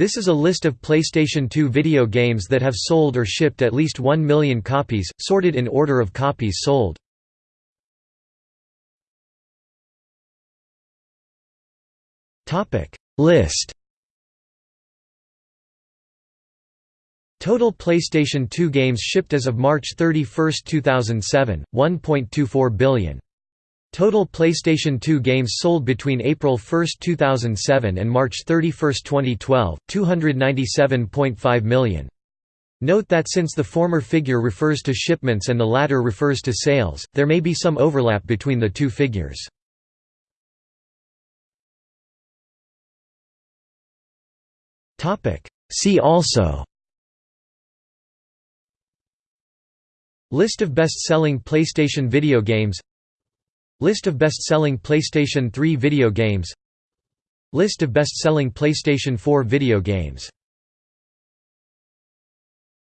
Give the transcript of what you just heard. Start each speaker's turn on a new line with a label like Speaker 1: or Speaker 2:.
Speaker 1: This is a list of PlayStation 2 video games that have sold or shipped at least 1 million copies, sorted in order of copies sold. List Total PlayStation 2 games shipped as of March 31, 2007, 1.24 billion. Total PlayStation 2 games sold between April 1, 2007 and March 31, 2012, 297.5 million. Note that since the former figure refers to shipments and the latter refers to sales, there may be some overlap between the two figures. See also List of best-selling PlayStation video games List of best-selling PlayStation 3 video games. List of best-selling PlayStation 4 video games